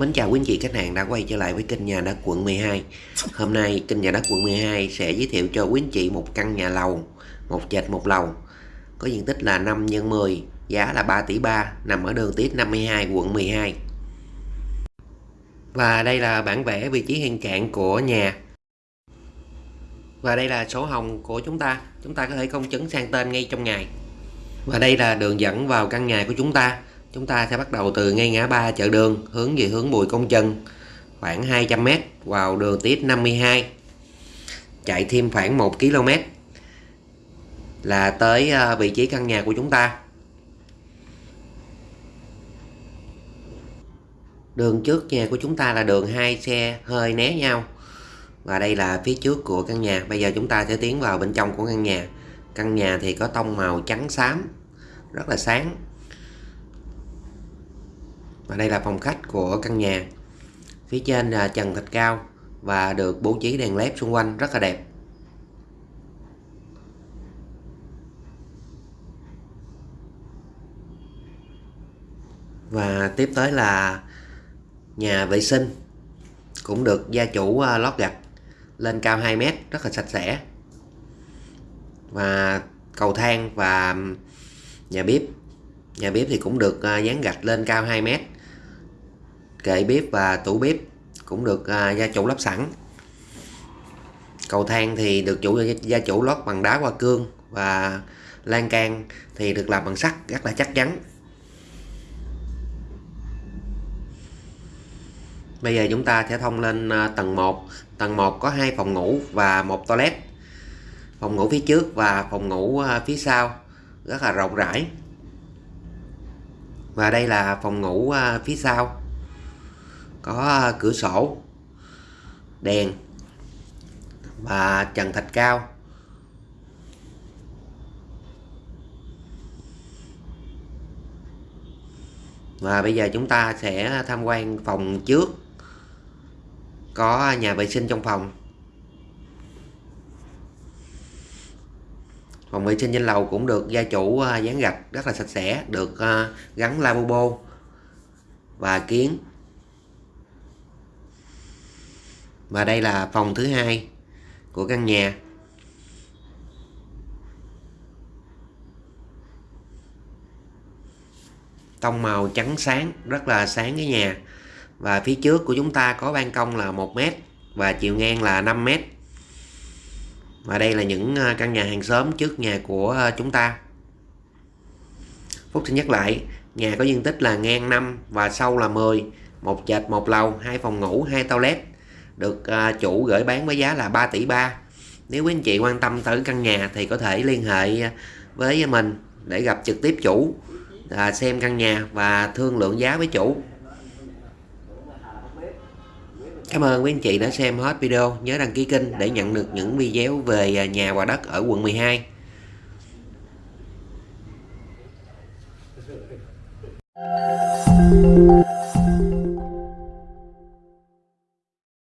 Mến chào quý anh chị, khách hàng đã quay trở lại với kênh nhà đất quận 12 Hôm nay, kênh nhà đất quận 12 sẽ giới thiệu cho quý anh chị một căn nhà lầu, Một trệt một lầu. Có diện tích là 5 x 10 Giá là 3 tỷ 3 Nằm ở đường Tiết 52 quận 12 Và đây là bản vẽ vị trí hiện trạng của nhà. Và đây là sổ hồng của chúng ta. Chúng ta có thể công chứng sang tên ngay trong ngày. Và đây là đường dẫn vào căn nhà của chúng ta chúng ta sẽ bắt đầu từ ngay ngã ba chợ đường, hướng về hướng Bùi Công Trân khoảng 200m vào đường tiết 52 chạy thêm khoảng 1 km là tới ờ, vị trí căn nhà của chúng ta. Đường trước nhà của chúng ta là đường hai xe hơi né nhau, và đây là phía trước của căn nhà. Bây giờ chúng ta sẽ tiến vào bên trong của căn nhà. Căn nhà thì có tông màu trắng xám, rất là sáng và đây là phòng khách của căn nhà. Phía trên là trần thạch cao và được bố trí đèn led xung quanh, rất là đẹp. Và tiếp tới là nhà vệ sinh, cũng được gia chủ à, lót gạch lên cao 2 mét, rất là sạch sẽ. Và cầu thang và nhà bếp. Nhà bếp thì cũng được à, dán gạch lên cao 2 mét kệ bếp và tủ bếp cũng được à, gia chủ lắp sẵn. Cầu thang thì được chủ gia chủ lót bằng đá hoa cương và lan can thì được làm bằng sắt rất là chắc chắn. Bây giờ chúng ta sẽ thông lên à, tầng 1 tầng 1 có hai phòng ngủ và một toilet. Phòng ngủ phía trước và phòng ngủ à, phía sau rất là rộng rãi. Và đây là phòng ngủ à, phía sau có à, cửa sổ. Đèn. Và trần thạch cao. Và bây giờ chúng ta sẽ tham quan phòng trước. Có nhà vệ sinh trong phòng. Phòng vệ sinh trên lầu cũng được gia chủ à, dán gạch rất là sạch sẽ, được à, gắn lavabo và kiến. Và đây là phòng thứ hai của căn nhà. Tông màu trắng sáng, rất là sáng cái nhà. Và phía trước của chúng ta có ban công là 1 mét và chiều ngang là 5 mét. Và đây là những à, căn nhà hàng xóm trước nhà của à, chúng ta. Phúc xin nhắc lại, nhà có diện tích là ngang 5 và sâu là 10 một trệt một lầu, hai phòng ngủ, hai toilet được à, chủ gửi bán với giá là 3 tỷ 3 nếu quý anh chị quan tâm tới căn nhà thì có thể liên hệ với mình để gặp trực tiếp chủ à, xem căn nhà và thương lượng giá với chủ Cảm ơn quý anh chị đã xem hết video. Nhớ đăng ký kênh để nhận được những video về nhà và đất ở quận 12. Thank